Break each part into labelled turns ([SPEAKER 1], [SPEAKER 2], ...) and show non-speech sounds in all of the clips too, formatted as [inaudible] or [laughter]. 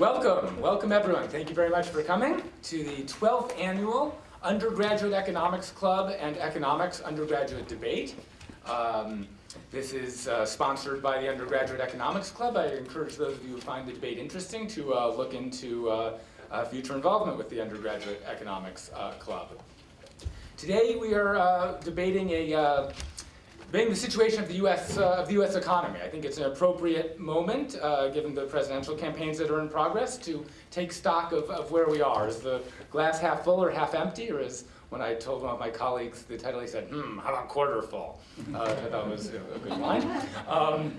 [SPEAKER 1] Welcome, welcome everyone. Thank you very much for coming to the 12th annual Undergraduate Economics Club and Economics Undergraduate Debate. Um, this is uh, sponsored by the Undergraduate Economics Club. I encourage those of you who find the debate interesting to uh, look into uh, uh future involvement with the Undergraduate Economics uh, Club. Today we are uh, debating a being the situation of the U.S. Uh, of the U.S. economy. I think it's an appropriate moment, uh, given the presidential campaigns that are in progress, to take stock of, of where we are. Is the glass half full or half empty, or is when I told one of my colleagues the title, he said, "Hmm, how about quarter full?" Uh, I thought was a, a good line. Um,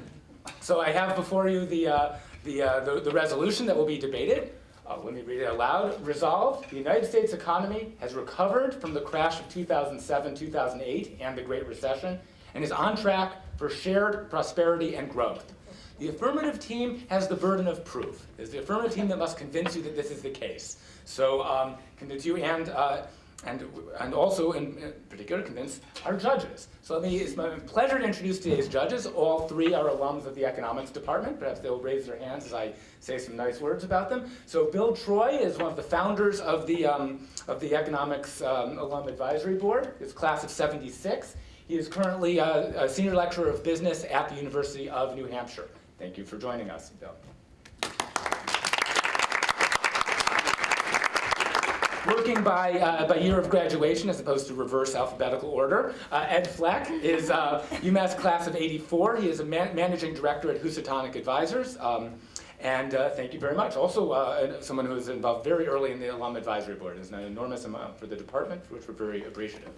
[SPEAKER 1] so I have before you the uh, the, uh, the, the resolution that will be debated. Uh, let me read it aloud. Resolved, the United States economy has recovered from the crash of 2007-2008 and the Great Recession and is on track for shared prosperity and growth. The affirmative team has the burden of proof. It's the affirmative team that must convince you that this is the case. So um, convince you and, uh, and, and also in particular convince our judges. So let me, it's my pleasure to introduce today's judges. All three are alums of the economics department. Perhaps they'll raise their hands as I say some nice words about them. So Bill Troy is one of the founders of the, um, of the economics um, alum advisory board. It's class of 76. He is currently a, a, senior lecturer of business at the University of New Hampshire. Thank you for joining us, Bill. Working by, uh, by year of graduation as opposed to reverse alphabetical order, uh, Ed Fleck is uh, UMass class of 84. He is a man managing director at Housatonic Advisors. Um, and uh, thank you very much. Also, uh, someone who was involved very early in the Alum Advisory Board. It's an enormous amount for the department, for which we're very appreciative.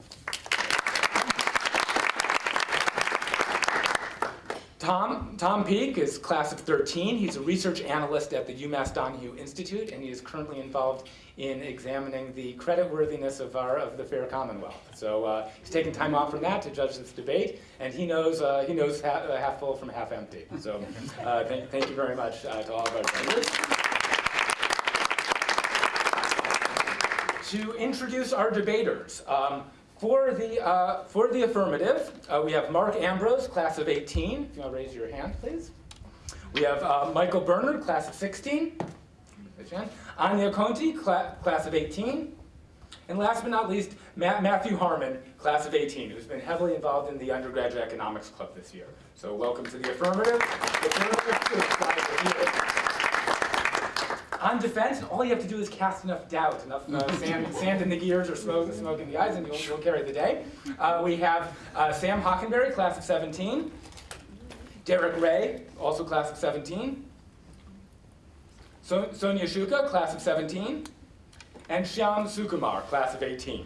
[SPEAKER 1] Tom, Tom Peak is class of 13. He's a research analyst at the UMass Donahue Institute, and he is currently involved in examining the creditworthiness of, our, of the fair commonwealth. So uh, he's taking time off from that to judge this debate, and he knows, uh, he knows half, uh, half, full from half empty. So uh, thank, thank, you very much uh, to all of our judges. to introduce our debaters, um, for the, uh, for the affirmative, uh, we have Mark Ambrose, class of 18. If you want to raise your hand, please. We have uh, Michael Bernard, class of 16. Anya Conti, cla class of 18. And last but not least, Ma Matthew Harmon, class of 18, who's been heavily involved in the undergraduate economics club this year. So welcome to the affirmative. On defense, all you have to do is cast enough doubt, enough uh, [laughs] sand, sand in the gears or smoke, smoke in the eyes, and you'll, you'll carry the day. Uh, we have uh, Sam Hockenberry, class of 17. Derek Ray, also class of 17. So, Sonia Shuka, class of 17. And Shyam Sukumar, class of 18.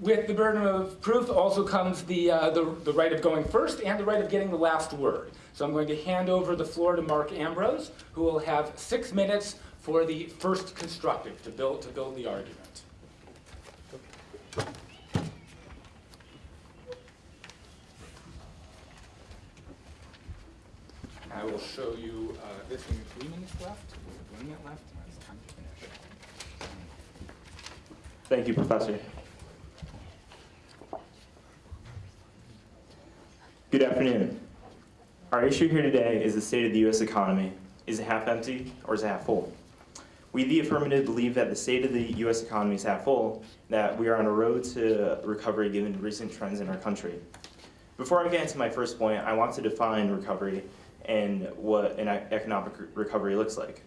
[SPEAKER 1] With the burden of proof also comes the, uh, the, the, right of going first and the right of getting the last word. So I'm going to hand over the floor to Mark Ambrose, who will have six minutes for the first constructive to build, to build the argument. I will show you uh, this one three minutes left, one minute left, time to finish.
[SPEAKER 2] Thank you, Professor. Good afternoon. Our issue here today is the state of the U.S. economy. Is it half empty or is it half full? We, the affirmative, believe that the state of the U.S. economy is half full, that we are on a road to recovery given recent trends in our country. Before I get into my first point, I want to define recovery and what an economic recovery looks like.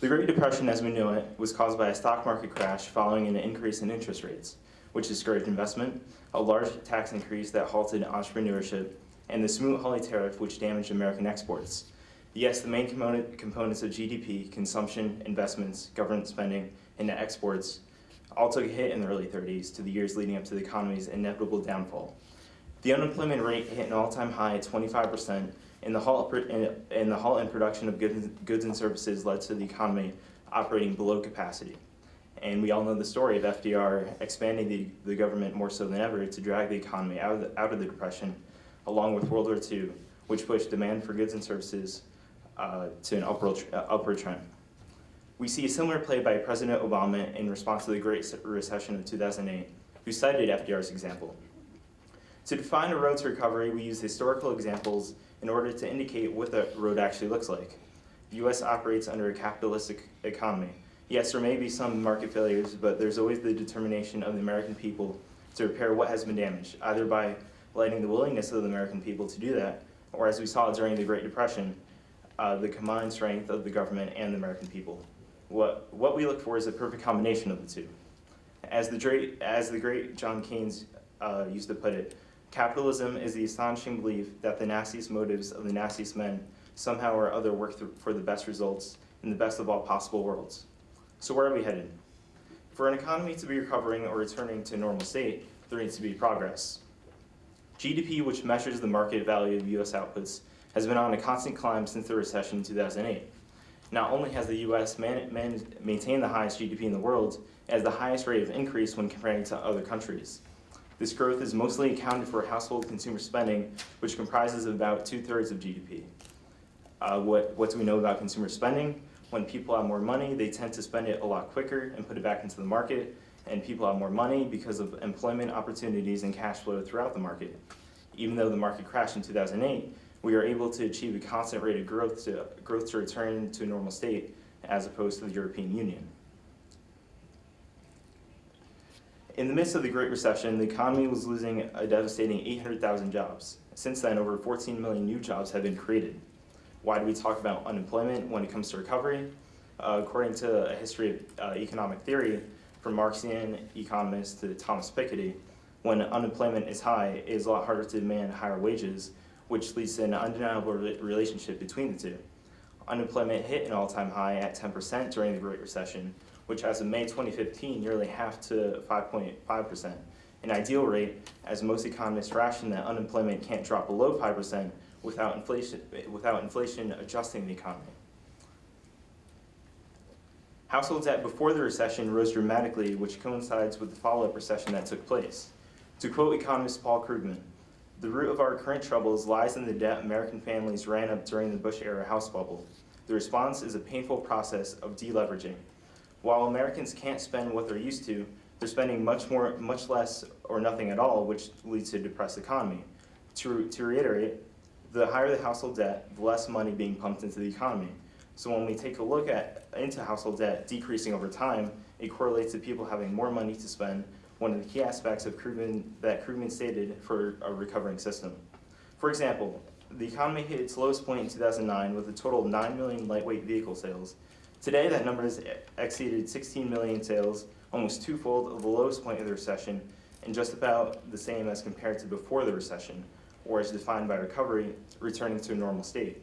[SPEAKER 2] The Great Depression as we know it was caused by a stock market crash following an increase in interest rates which discouraged investment, a large tax increase that halted entrepreneurship, and the Smoot-Hawley tariff, which damaged American exports. Yes, the main component, components of GDP, consumption, investments, government spending, and net exports, all took a hit in the early 30s to the years leading up to the economy's inevitable downfall. The unemployment rate hit an all-time high at 25%, and the halt, and the halt in production of goods and services led to the economy operating below capacity. And we all know the story of FDR expanding the, the government more so than ever to drag the economy out of the, out of the Depression, along with World War II, which pushed demand for goods and services uh, to an upward, uh, upward trend. We see a similar play by President Obama in response to the Great Recession of 2008, who cited FDR's example. To define a road to recovery, we use historical examples in order to indicate what the road actually looks like. The US operates under a capitalistic economy. Yes, there may be some market failures, but there's always the determination of the American people to repair what has been damaged, either by lighting the willingness of the American people to do that, or as we saw during the Great Depression, uh, the combined strength of the government and the American people. What, what we look for is a perfect combination of the two. As the great, as the great John Keynes uh, used to put it, capitalism is the astonishing belief that the nastiest motives of the nastiest men somehow or other work for the best results in the best of all possible worlds. So where are we headed? For an economy to be recovering or returning to normal state, there needs to be progress. GDP, which measures the market value of US outputs, has been on a constant climb since the recession in 2008. Not only has the US maintained the highest GDP in the world, it has the highest rate of increase when comparing to other countries. This growth is mostly accounted for household consumer spending, which comprises about two-thirds of GDP. Uh, what, what do we know about consumer spending? When people have more money, they tend to spend it a lot quicker and put it back into the market, and people have more money because of employment opportunities and cash flow throughout the market. Even though the market crashed in 2008, we are able to achieve a constant rate of growth to, growth to return to a normal state as opposed to the European Union. In the midst of the Great Recession, the economy was losing a devastating 800,000 jobs. Since then, over 14 million new jobs have been created. Why do we talk about unemployment when it comes to recovery? Uh, according to a history of uh, economic theory, from Marxian economists to Thomas Piketty, when unemployment is high, it is a lot harder to demand higher wages, which leads to an undeniable re relationship between the two. Unemployment hit an all-time high at 10% during the Great Recession, which as of May 2015 nearly half to 5.5%. An ideal rate, as most economists ration that unemployment can't drop below 5% without inflation, without inflation adjusting the economy. Household debt before the recession rose dramatically, which coincides with the follow-up recession that took place. To quote economist Paul Krugman, the root of our current troubles lies in the debt American families ran up during the Bush-era house bubble. The response is a painful process of deleveraging. While Americans can't spend what they're used to, they're spending much more, much less or nothing at all, which leads to a depressed economy. To, to reiterate, the higher the household debt, the less money being pumped into the economy. So when we take a look at into household debt decreasing over time, it correlates to people having more money to spend, one of the key aspects of Krugman, that Krugman stated for a recovering system. For example, the economy hit its lowest point in 2009 with a total of 9 million lightweight vehicle sales. Today, that number has exceeded 16 million sales, almost twofold of the lowest point of the recession, and just about the same as compared to before the recession, or as defined by recovery, returning to a normal state.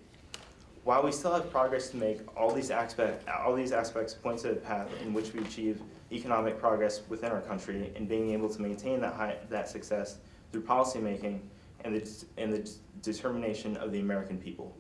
[SPEAKER 2] While we still have progress to make, all these, aspect, all these aspects point to a path in which we achieve economic progress within our country and being able to maintain that, high, that success through policymaking and the, and the determination of the American people.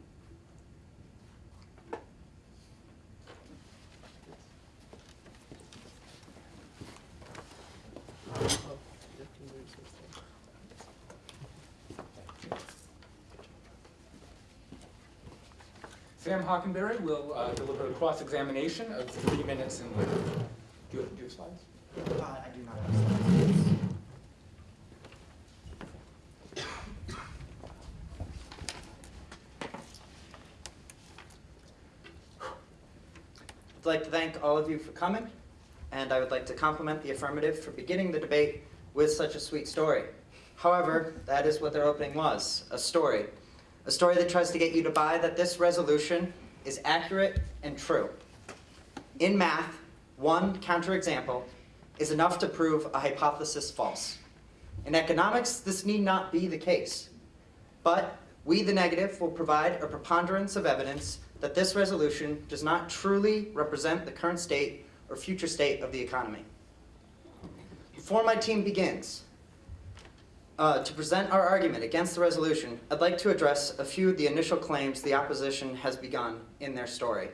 [SPEAKER 1] Sam Hockenberry will uh, deliver a cross-examination of three minutes in length. Do you have, do you have slides?
[SPEAKER 3] Uh, I do not have slides. I'd like to thank all of you for coming, and I would like to compliment the affirmative for beginning the debate with such a sweet story. However, that is what their opening was, a story. A story that tries to get you to buy that this resolution is accurate and true. In math, one counterexample is enough to prove a hypothesis false. In economics, this need not be the case. But we, the negative, will provide a preponderance of evidence that this resolution does not truly represent the current state or future state of the economy. Before my team begins, uh, to present our argument against the resolution, I'd like to address a few of the initial claims the opposition has begun in their story.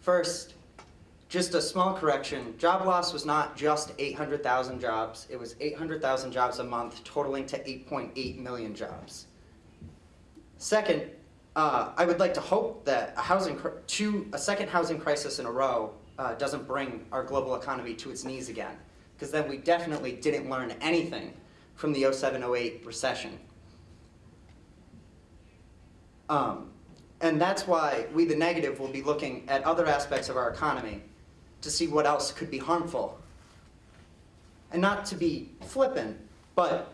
[SPEAKER 3] First, just a small correction, job loss was not just 800,000 jobs, it was 800,000 jobs a month, totaling to 8.8 million jobs. Second, uh, I would like to hope that a, housing two, a second housing crisis in a row uh, doesn't bring our global economy to its knees again, because then we definitely didn't learn anything from the 07-08 recession. Um, and that's why we, the negative, will be looking at other aspects of our economy to see what else could be harmful. And not to be flippant, but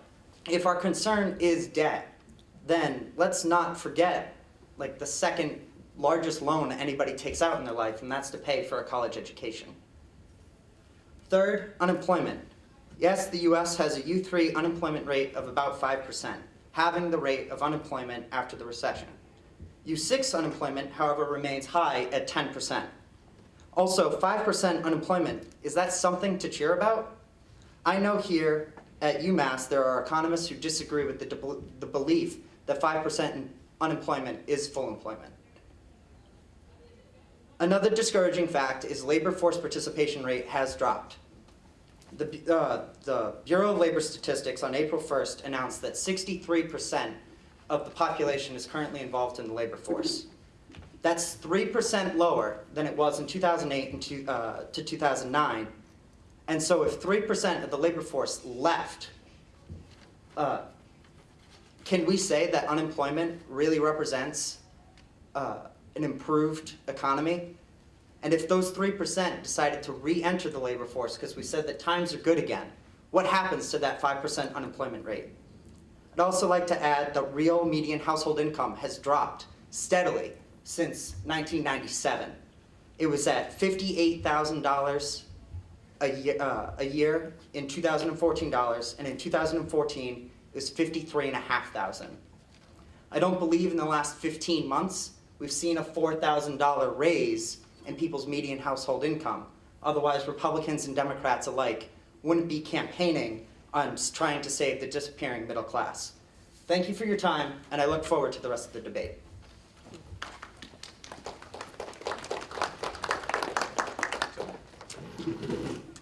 [SPEAKER 3] if our concern is debt, then let's not forget like the second largest loan anybody takes out in their life, and that's to pay for a college education. Third, unemployment. Yes, the US has a U3 unemployment rate of about 5%, having the rate of unemployment after the recession. U6 unemployment, however, remains high at 10%. Also, 5% unemployment, is that something to cheer about? I know here at UMass there are economists who disagree with the, the belief that 5% unemployment is full employment. Another discouraging fact is labor force participation rate has dropped. The, uh, the Bureau of Labor Statistics on April 1st announced that 63% of the population is currently involved in the labor force. That's 3% lower than it was in 2008 and two, uh, to 2009. And so if 3% of the labor force left, uh, can we say that unemployment really represents uh, an improved economy? And if those 3% decided to re-enter the labor force because we said that times are good again, what happens to that 5% unemployment rate? I'd also like to add that real median household income has dropped steadily since 1997. It was at $58,000 a year, uh, a year in 2014 dollars, and in 2014 it was $53,500. I don't believe in the last 15 months we've seen a $4,000 raise in people's median household income. Otherwise, Republicans and Democrats alike wouldn't be campaigning on trying to save the disappearing middle class. Thank you for your time, and I look forward to the rest of the debate.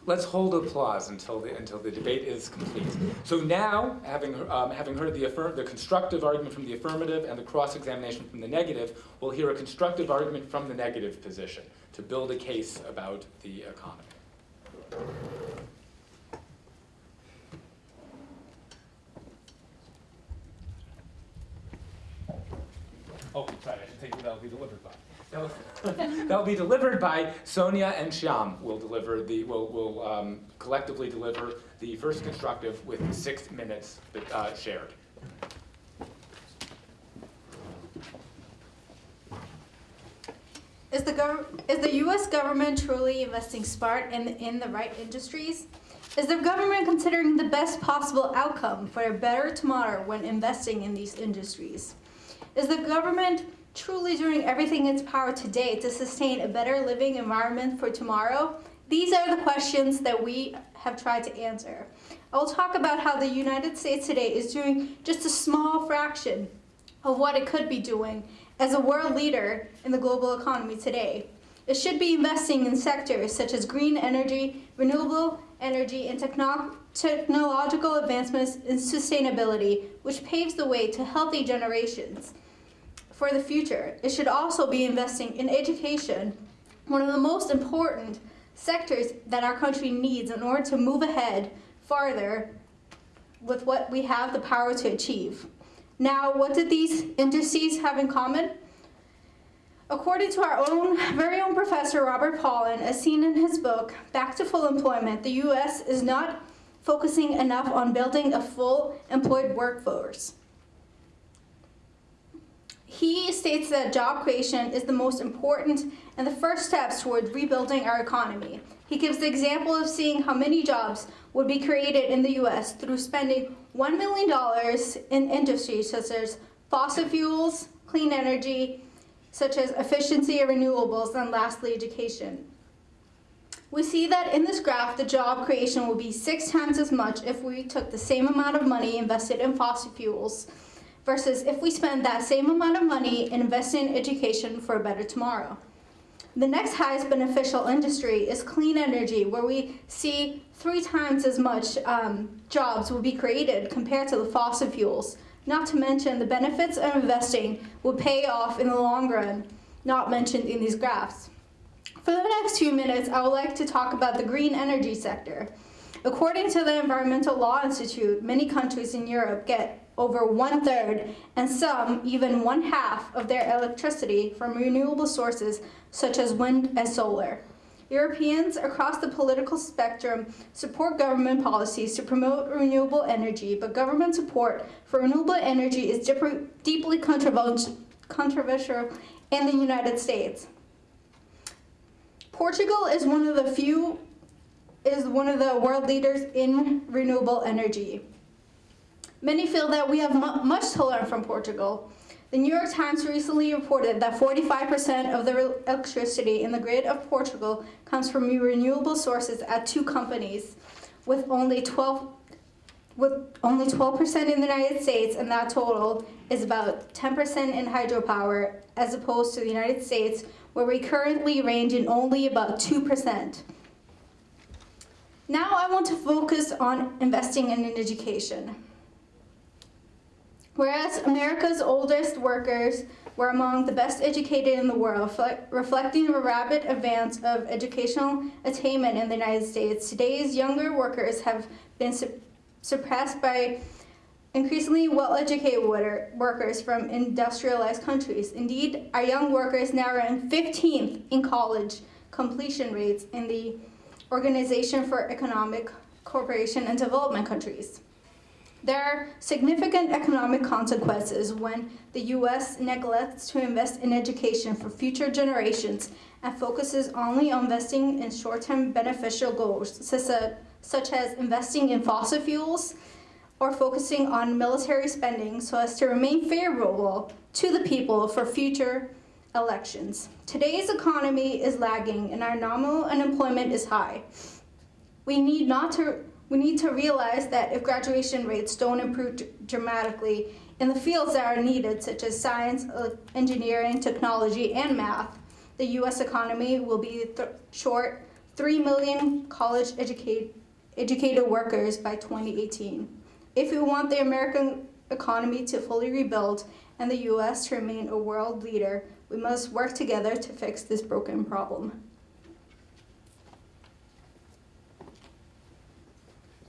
[SPEAKER 1] Let's hold applause until the, until the debate is complete. So now, having, um, having heard the, the constructive argument from the affirmative and the cross-examination from the negative, we'll hear a constructive argument from the negative position to build a case about the economy. Oh, sorry, I should take that'll be delivered by. That'll, [laughs] that'll be delivered by Sonia and Shyam. Will deliver the will will um, collectively deliver the first constructive with six minutes uh, shared.
[SPEAKER 4] The, gov- is the U.S. government truly investing smart in, in the right industries? Is the government considering the best possible outcome for a better tomorrow when investing in these industries? Is the government truly doing everything in its power today to sustain a better living environment for tomorrow? These are the questions that we have tried to answer. I will talk about how the United States today is doing just a small fraction of what it could be doing as a world leader in the global economy today. It should be investing in sectors such as green energy, renewable energy, and techno technological advancements in sustainability, which paves the way to healthy generations for the future. It should also be investing in education, one of the most important sectors that our country needs in order to move ahead farther with what we have the power to achieve. Now, what did these indices have in common? According to our own very own professor, Robert Pollin, as seen in his book, Back to Full Employment, the U.S. is not focusing enough on building a full employed workforce. He states that job creation is the most important and the first steps toward rebuilding our economy. He gives the example of seeing how many jobs would be created in the U.S. through spending $1 million in industries such as fossil fuels, clean energy, such as efficiency and renewables, and lastly, education. We see that in this graph, the job creation will be six times as much if we took the same amount of money invested in fossil fuels versus if we spend that same amount of money in investing in education for a better tomorrow. The next highest beneficial industry is clean energy, where we see three times as much um, jobs will be created compared to the fossil fuels. Not to mention the benefits of investing will pay off in the long run, not mentioned in these graphs. For the next few minutes, I would like to talk about the green energy sector. According to the Environmental Law Institute, many countries in Europe get over one third and some even one half of their electricity from renewable sources such as wind and solar. Europeans across the political spectrum support government policies to promote renewable energy, but government support for renewable energy is deeply controversial in the United States. Portugal is one of the few is one of the world leaders in renewable energy. Many feel that we have much to learn from Portugal. The New York Times recently reported that 45% of the electricity in the grid of Portugal comes from renewable sources at two companies, with only 12 with only 12% in the United States, and that total is about 10% in hydropower, as opposed to the United States, where we currently range in only about 2%. Now I want to focus on investing in education. Whereas America's oldest workers were among the best educated in the world, reflecting a rapid advance of educational attainment in the United States, today's younger workers have been su- surpassed by increasingly well-educated workers from industrialized countries. Indeed, our young workers now rank 15th in college completion rates in the Organization for Economic Cooperation and Development countries. There are significant economic consequences when the U.S. neglects to invest in education for future generations and focuses only on investing in short-term beneficial goals, such as, investing in fossil fuels or focusing on military spending so as to remain favorable to the people for future elections. Today's economy is lagging and our nominal unemployment is high. We need not to we need to realize that if graduation rates don't improve dramatically in the fields that are needed, such as science, uh, engineering, technology, and math, the U.S. economy will be th- short 3 million college educate, educated workers by 2018. If we want the American economy to fully rebuild and the U.S. to remain a world leader, we must work together to fix this broken problem.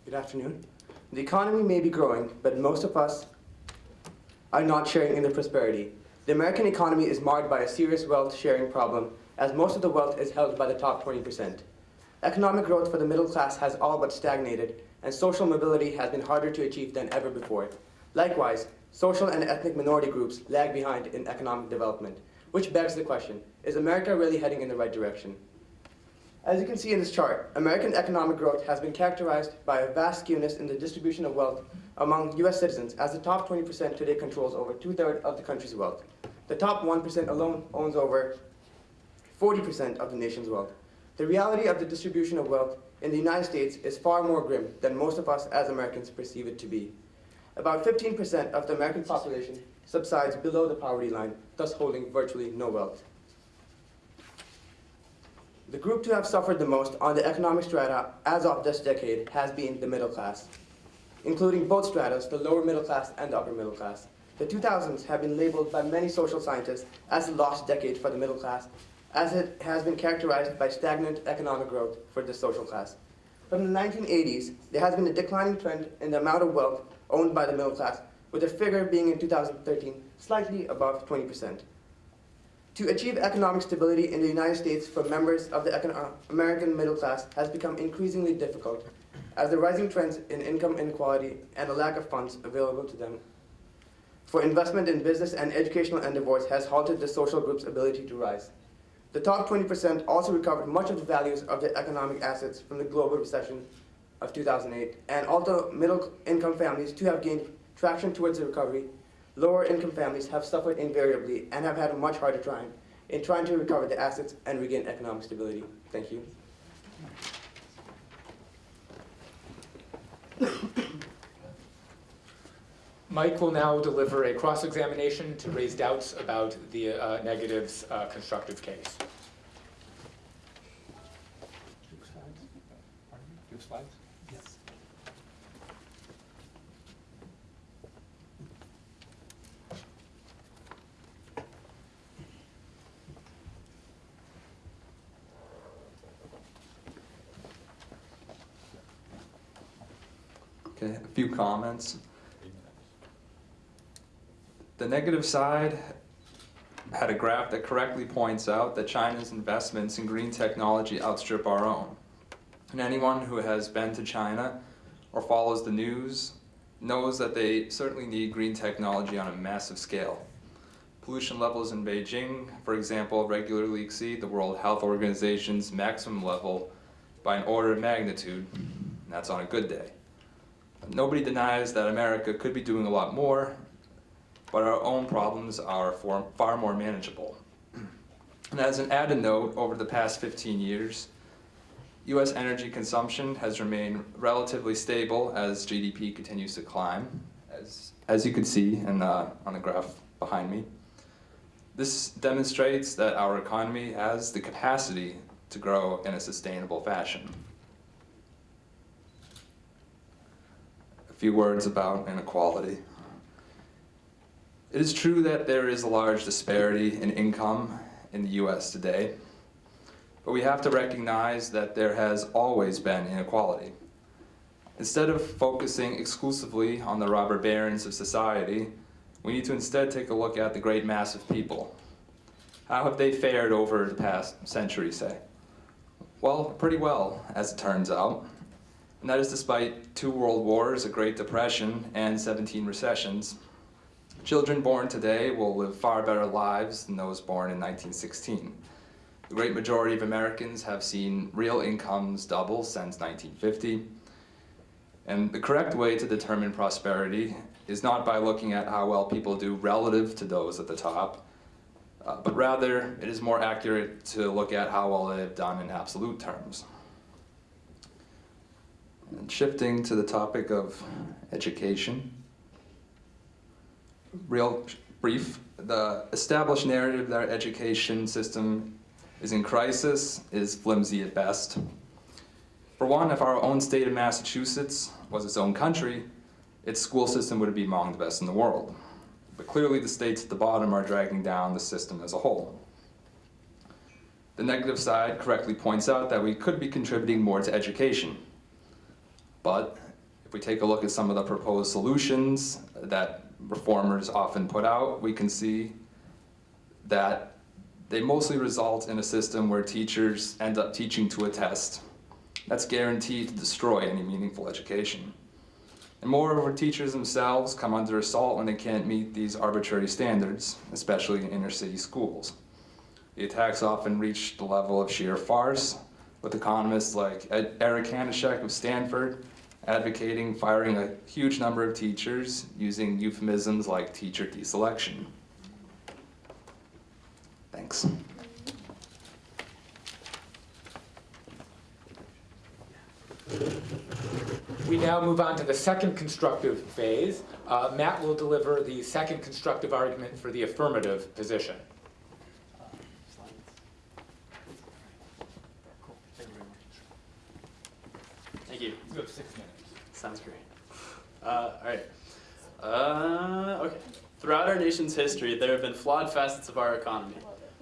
[SPEAKER 5] Good afternoon. The economy may be growing, but most of us are not sharing in the prosperity. The American economy is marred by a serious wealth sharing problem, as most of the wealth is held by the top 20%. Economic growth for the middle class has all but stagnated, and social mobility has been harder to achieve than ever before. Likewise, social and ethnic minority groups lag behind in economic development, which begs the question, is America really heading in the right direction? As you can see in this chart, American economic growth has been characterized by a vast skewness in the distribution of wealth among U.S. citizens, as the top 20% today controls over two-thirds of the country's wealth. The top 1% alone owns over 40% of the nation's wealth. The reality of the distribution of wealth in the United States is far more grim than most of us as Americans perceive it to be. About 15% of the American population subsides below the poverty line, thus holding virtually no wealth. The group to have suffered the most on the economic strata as of this decade has been the middle class, including both stratas, the lower middle class and the upper middle class. The 2000s have been labeled by many social scientists as the lost decade for the middle class, as it has been characterized by stagnant economic growth for this social class. From the 1980s, there has been a declining trend in the amount of wealth owned by the middle class, with the figure being in 2013 slightly above 20%. To achieve economic stability in the United States for members of the American middle class has become increasingly difficult, as the rising trends in income inequality and a lack of funds available to them for investment in business and educational endeavors has halted the social group's ability to rise. The top 20% also recovered much of the values of their economic assets from the global recession of 2008, and although middle income families too have gained traction towards the recovery, lower income families have suffered invariably and have had a much harder time in trying to recover their assets and regain economic stability. Thank you.
[SPEAKER 1] Mike will now deliver a cross-examination to raise doubts about the uh, negative's uh, constructive case.
[SPEAKER 6] Two slides? Pardon me? Two slides? Yes.
[SPEAKER 7] Okay, a few comments. The negative side had a graph that correctly points out that China's investments in green technology outstrip our own. And anyone who has been to China or follows the news knows that they certainly need green technology on a massive scale. Pollution levels in Beijing, for example, regularly exceed the World Health Organization's maximum level by an order of magnitude, and that's on a good day. Nobody denies that America could be doing a lot more, but our own problems are far more manageable. And as an added note, over the past 15 years, US energy consumption has remained relatively stable as GDP continues to climb, as, as you can see in the, on the graph behind me. This demonstrates that our economy has the capacity to grow in a sustainable fashion. Few words about inequality. It is true that there is a large disparity in income in the US today, but we have to recognize that there has always been inequality. Instead of focusing exclusively on the robber barons of society, we need to instead take a look at the great mass of people. How have they fared over the past century, say? Well, pretty well, as it turns out. And that is despite two world wars, a Great Depression, and 17 recessions. Children born today will live far better lives than those born in 1916. The great majority of Americans have seen real incomes double since 1950. And the correct way to determine prosperity is not by looking at how well people do relative to those at the top, uh, but rather it is more accurate to look at how well they have done in absolute terms. And shifting to the topic of education, real brief, the established narrative that our education system is in crisis is flimsy at best. For one, if our own state of Massachusetts was its own country, its school system would be among the best in the world. But clearly the states at the bottom are dragging down the system as a whole. The negative side correctly points out that we could be contributing more to education. But if we take a look at some of the proposed solutions that reformers often put out, we can see that they mostly result in a system where teachers end up teaching to a test. That's guaranteed to destroy any meaningful education. And moreover, teachers themselves come under assault when they can't meet these arbitrary standards, especially in inner city schools. The attacks often reach the level of sheer farce, with economists like Eric Hanushek of Stanford advocating firing a huge number of teachers using euphemisms like teacher deselection. Thanks.
[SPEAKER 1] We now move on to the second constructive phase. Uh, Matt will deliver the second constructive argument for the affirmative position.
[SPEAKER 8] Thank you.
[SPEAKER 1] Have six minutes.
[SPEAKER 8] Sounds great. Uh, all right. Uh, okay. Throughout our nation's history, there have been flawed facets of our economy.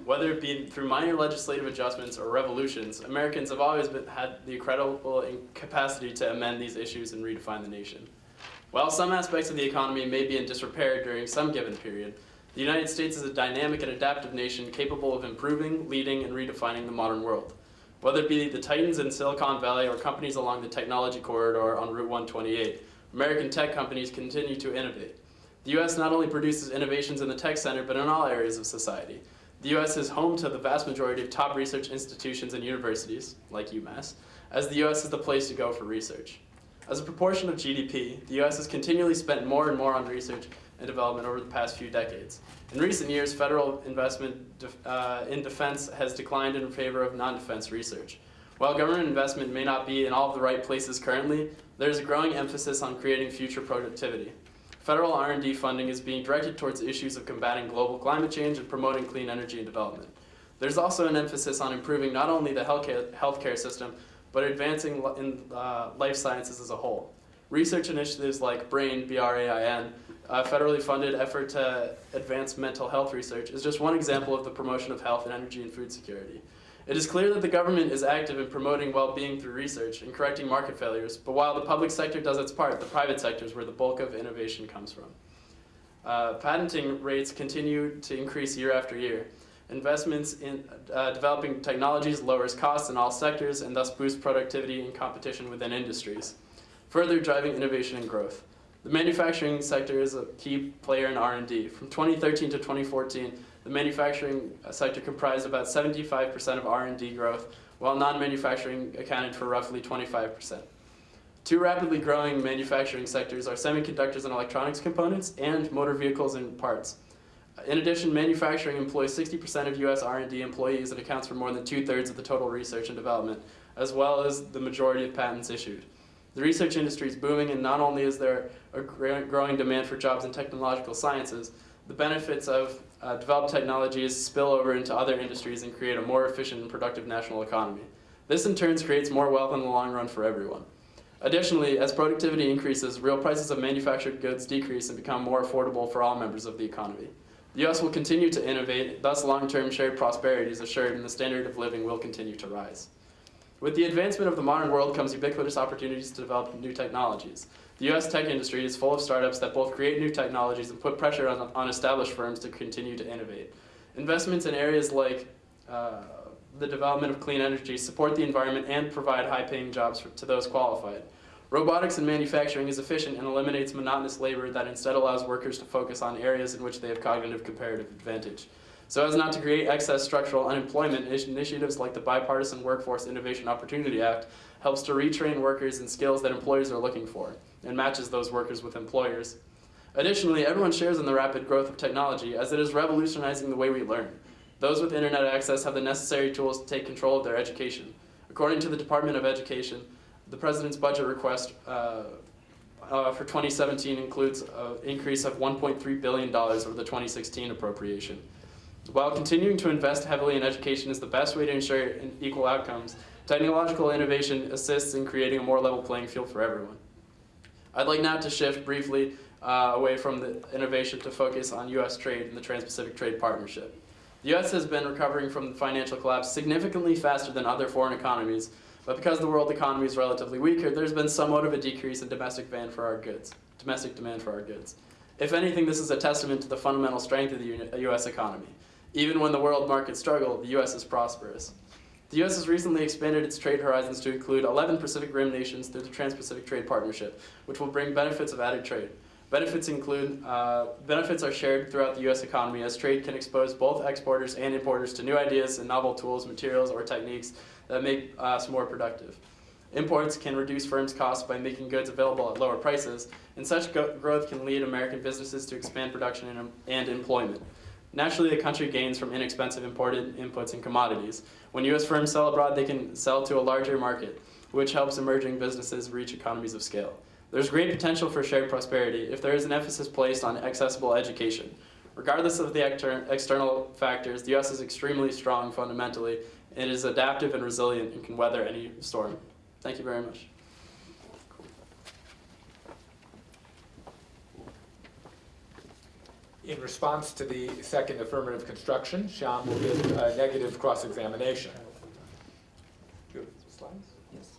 [SPEAKER 8] Whether it be through minor legislative adjustments or revolutions, Americans have always been, had the incredible capacity to amend these issues and redefine the nation. While some aspects of the economy may be in disrepair during some given period, the United States is a dynamic and adaptive nation capable of improving, leading, and redefining the modern world. Whether it be the titans in Silicon Valley or companies along the technology corridor on Route 128, American tech companies continue to innovate. The U.S. not only produces innovations in the tech center, but in all areas of society. The U.S. is home to the vast majority of top research institutions and universities, like UMass, as the U.S. is the place to go for research. As a proportion of GDP, the U.S. has continually spent more and more on research and development over the past few decades. In recent years, federal investment def uh, in defense has declined in favor of non-defense research. While government investment may not be in all of the right places currently, there is a growing emphasis on creating future productivity. Federal R&D funding is being directed towards issues of combating global climate change and promoting clean energy and development. There's also an emphasis on improving not only the healthcare system, but advancing in uh, life sciences as a whole. Research initiatives like BRAIN, B-R-A-I-N, a federally funded effort to advance mental health research, is just one example of the promotion of health and energy and food security. It is clear that the government is active in promoting well-being through research and correcting market failures, but while the public sector does its part, the private sector is where the bulk of innovation comes from. Uh, patenting rates continue to increase year after year. Investments in uh, developing technologies lowers costs in all sectors and thus boosts productivity and competition within industries, further driving innovation and growth. The manufacturing sector is a key player in R&D. From 2013 to 2014, the manufacturing uh, sector comprised about 75% of R&D growth, while non-manufacturing accounted for roughly 25%. Two rapidly growing manufacturing sectors are semiconductors and electronics components and motor vehicles and parts. Uh, in addition, manufacturing employs 60% of US R&D employees and accounts for more than two-thirds of the total research and development, as well as the majority of patents issued. The research industry is booming and not only is there a growing demand for jobs in technological sciences, the benefits of uh, developed technologies spill over into other industries and create a more efficient and productive national economy. This in turn creates more wealth in the long run for everyone. Additionally, as productivity increases, real prices of manufactured goods decrease and become more affordable for all members of the economy. The U.S. will continue to innovate, thus long-term shared prosperity is assured and the standard of living will continue to rise. With the advancement of the modern world comes ubiquitous opportunities to develop new technologies. The U.S. tech industry is full of startups that both create new technologies and put pressure on, on established firms to continue to innovate. Investments in areas like uh, the development of clean energy support the environment and provide high-paying jobs for, to those qualified. Robotics in manufacturing is efficient and eliminates monotonous labor that instead allows workers to focus on areas in which they have cognitive comparative advantage. So as not to create excess structural unemployment, initiatives like the Bipartisan Workforce Innovation Opportunity Act helps to retrain workers in skills that employers are looking for and matches those workers with employers. Additionally, everyone shares in the rapid growth of technology as it is revolutionizing the way we learn. Those with internet access have the necessary tools to take control of their education. According to the Department of Education, the President's budget request uh, uh, for 2017 includes an increase of $1.3 billion over the 2016 appropriation. While continuing to invest heavily in education is the best way to ensure equal outcomes, technological innovation assists in creating a more level playing field for everyone. I'd like now to shift briefly uh, away from the innovation to focus on U.S. trade and the Trans-Pacific Trade Partnership. The U.S. has been recovering from the financial collapse significantly faster than other foreign economies, but because the world economy is relatively weaker, there's been somewhat of a decrease in domestic demand for our goods, domestic demand for our goods. If anything, this is a testament to the fundamental strength of the U.S. economy. Even when the world markets struggle, the U.S. is prosperous. The U.S. has recently expanded its trade horizons to include 11 Pacific Rim nations through the Trans-Pacific Trade Partnership, which will bring benefits of added trade. Benefits include, uh, benefits are shared throughout the U.S. economy as trade can expose both exporters and importers to new ideas and novel tools, materials, or techniques that make us more productive. Imports can reduce firms' costs by making goods available at lower prices, and such growth can lead American businesses to expand production and, and employment. Naturally, the country gains from inexpensive imported inputs and commodities. When U.S. firms sell abroad, they can sell to a larger market, which helps emerging businesses reach economies of scale. There's great potential for shared prosperity if there is an emphasis placed on accessible education. Regardless of the external factors, the U.S. is extremely strong fundamentally. It is adaptive and resilient and can weather any storm. Thank you very much.
[SPEAKER 1] In response to the second affirmative construction, Shyam will give a negative cross-examination. Do you have slides?
[SPEAKER 3] Yes.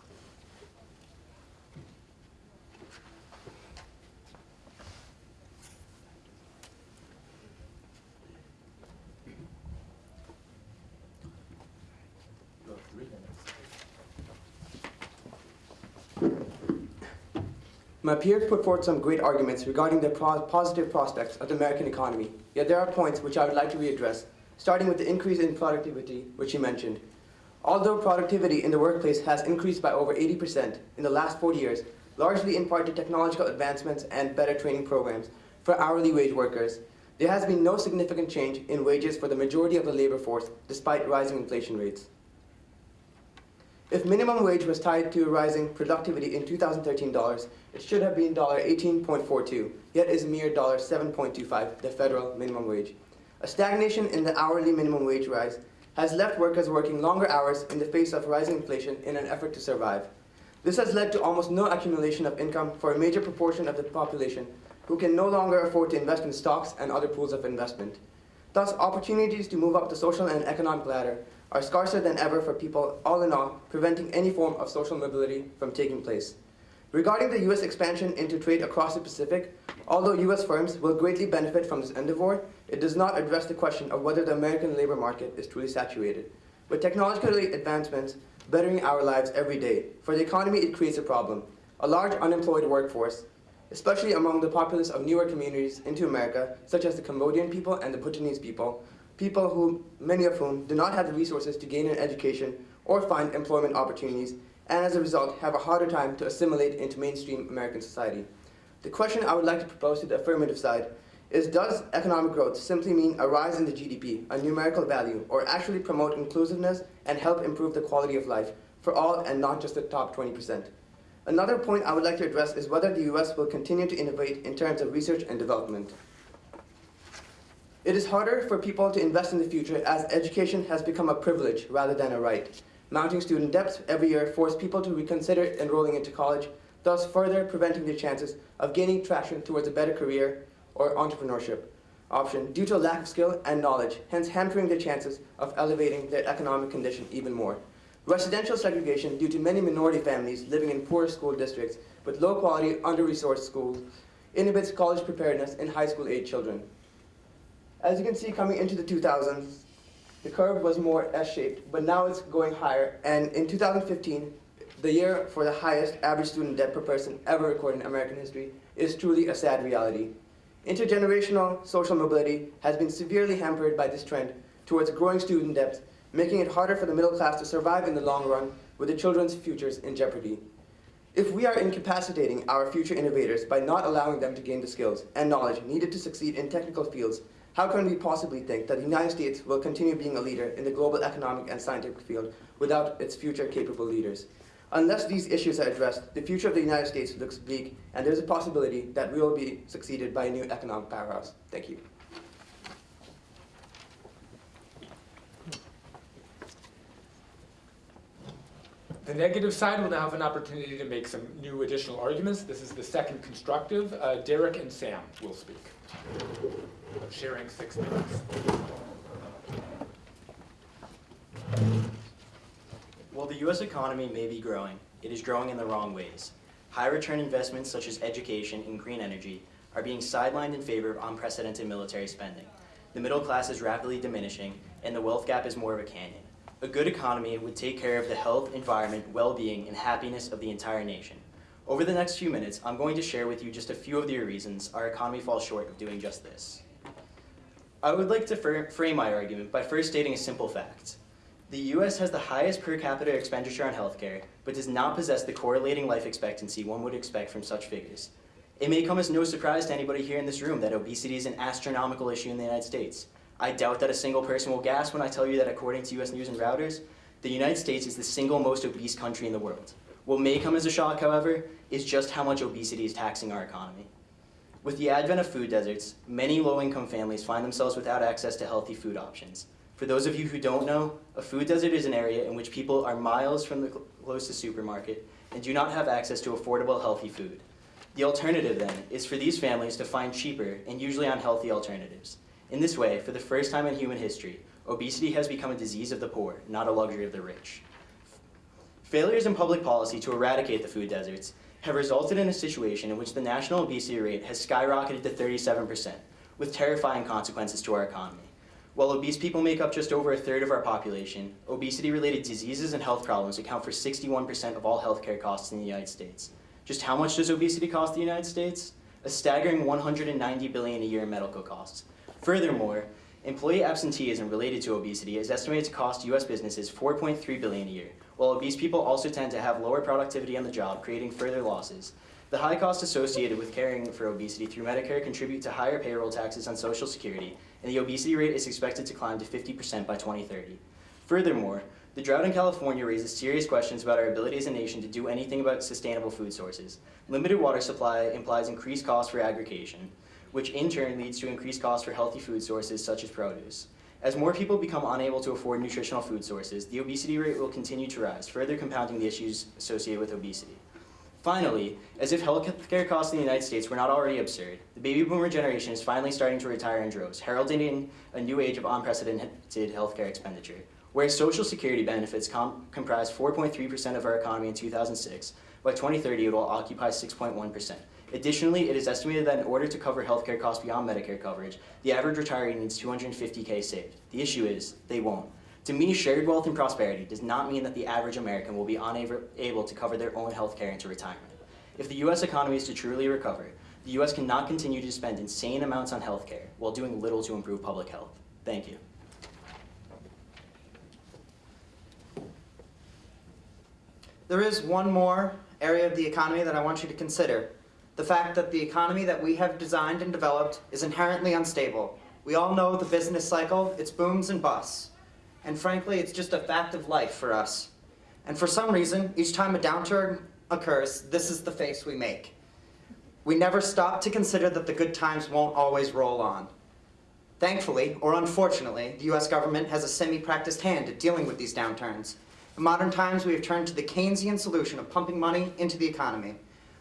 [SPEAKER 1] You have three minutes.
[SPEAKER 5] My peers put forth some great arguments regarding the pro positive prospects of the American economy, yet there are points which I would like to readdress, starting with the increase in productivity, which he mentioned. Although productivity in the workplace has increased by over 80% in the last 40 years, largely in part to technological advancements and better training programs for hourly wage workers, there has been no significant change in wages for the majority of the labor force despite rising inflation rates. If minimum wage was tied to rising productivity in 2013 dollars, it should have been $18.42, yet is mere $7.25, the federal minimum wage. A stagnation in the hourly minimum wage rise has left workers working longer hours in the face of rising inflation in an effort to survive. This has led to almost no accumulation of income for a major proportion of the population who can no longer afford to invest in stocks and other pools of investment. Thus, opportunities to move up the social and economic ladder are scarcer than ever for people, all in all, preventing any form of social mobility from taking place. Regarding the U.S. expansion into trade across the Pacific, although U.S. firms will greatly benefit from this endeavor, it does not address the question of whether the American labor market is truly saturated. With technological advancements bettering our lives every day, for the economy it creates a problem. A large unemployed workforce, especially among the populace of newer communities into America, such as the Cambodian people and the Bhutanese people, people who, many of whom, do not have the resources to gain an education or find employment opportunities, and as a result have a harder time to assimilate into mainstream American society. The question I would like to propose to the affirmative side is does economic growth simply mean a rise in the GDP, a numerical value, or actually promote inclusiveness and help improve the quality of life for all and not just the top 20%? Another point I would like to address is whether the US will continue to innovate in terms of research and development. It is harder for people to invest in the future as education has become a privilege rather than a right. Mounting student debts every year force people to reconsider enrolling into college, thus further preventing their chances of gaining traction towards a better career or entrepreneurship option due to a lack of skill and knowledge, hence hampering their chances of elevating their economic condition even more. Residential segregation due to many minority families living in poor school districts with low quality, under-resourced schools inhibits college preparedness in high school age children. As you can see coming into the 2000s, the curve was more S-shaped, but now it's going higher. And in 2015, the year for the highest average student debt per person ever recorded in American history, is truly a sad reality. Intergenerational social mobility has been severely hampered by this trend towards growing student debt, making it harder for the middle class to survive in the long run with the children's futures in jeopardy. If we are incapacitating our future innovators by not allowing them to gain the skills and knowledge needed to succeed in technical fields, how can we possibly think that the United States will continue being a leader in the global economic and scientific field without its future capable leaders? Unless these issues are addressed, the future of the United States looks bleak, and there's a possibility that we will be succeeded by a new economic powerhouse. Thank you.
[SPEAKER 1] The negative side will now have an opportunity to make some new additional arguments. This is the second constructive. Uh, Derek and Sam will speak. Sharing six minutes.
[SPEAKER 9] While the U.S. economy may be growing, it is growing in the wrong ways. High return investments such as education and green energy are being sidelined in favor of unprecedented military spending. The middle class is rapidly diminishing, and the wealth gap is more of a canyon. A good economy would take care of the health, environment, well-being, and happiness of the entire nation. Over the next few minutes, I'm going to share with you just a few of the reasons our economy falls short of doing just this. I would like to fir- frame my argument by first stating a simple fact. The US has the highest per capita expenditure on healthcare, but does not possess the correlating life expectancy one would expect from such figures. It may come as no surprise to anybody here in this room that obesity is an astronomical issue in the United States. I doubt that a single person will gasp when I tell you that according to US News and Reuters, the United States is the single most obese country in the world. What may come as a shock, however, is just how much obesity is taxing our economy. With the advent of food deserts, many low-income families find themselves without access to healthy food options. For those of you who don't know, a food desert is an area in which people are miles from the closest supermarket and do not have access to affordable, healthy food. The alternative, then, is for these families to find cheaper and usually unhealthy alternatives. In this way, for the first time in human history, obesity has become a disease of the poor, not a luxury of the rich. Failures in public policy to eradicate the food deserts have resulted in a situation in which the national obesity rate has skyrocketed to 37%, with terrifying consequences to our economy. While obese people make up just over a third of our population, obesity-related diseases and health problems account for 61% of all healthcare costs in the United States. Just how much does obesity cost the United States? A staggering 190 billion a year in medical costs. Furthermore, employee absenteeism related to obesity is estimated to cost US businesses 4.3 billion a year, while obese people also tend to have lower productivity on the job, creating further losses. The high costs associated with caring for obesity through Medicare contribute to higher payroll taxes on Social Security, and the obesity rate is expected to climb to 50% by 2030. Furthermore, the drought in California raises serious questions about our ability as a nation to do anything about sustainable food sources. Limited water supply implies increased costs for aggregation, which in turn leads to increased costs for healthy food sources such as produce. As more people become unable to afford nutritional food sources, the obesity rate will continue to rise, further compounding the issues associated with obesity. Finally, as if healthcare costs in the United States were not already absurd, the baby boomer generation is finally starting to retire in droves, heralding in a new age of unprecedented healthcare expenditure. Whereas Social Security benefits com- comprised 4.3% of our economy in 2006, by 2030 it will occupy 6.1%. Additionally, it is estimated that in order to cover healthcare costs beyond Medicare coverage, the average retiree needs 250k saved. The issue is, they won't. To me, shared wealth and prosperity does not mean that the average American will be unable to cover their own healthcare into retirement. If the US economy is to truly recover, the US cannot continue to spend insane amounts on healthcare while doing little to improve public health. Thank you.
[SPEAKER 3] There is one more area of the economy that I want you to consider. The fact that the economy that we have designed and developed is inherently unstable. We all know the business cycle, it's booms and busts. And frankly, it's just a fact of life for us. And for some reason, each time a downturn occurs, this is the face we make. We never stop to consider that the good times won't always roll on. Thankfully, or unfortunately, the US government has a semi-practiced hand at dealing with these downturns. In modern times, we have turned to the Keynesian solution of pumping money into the economy.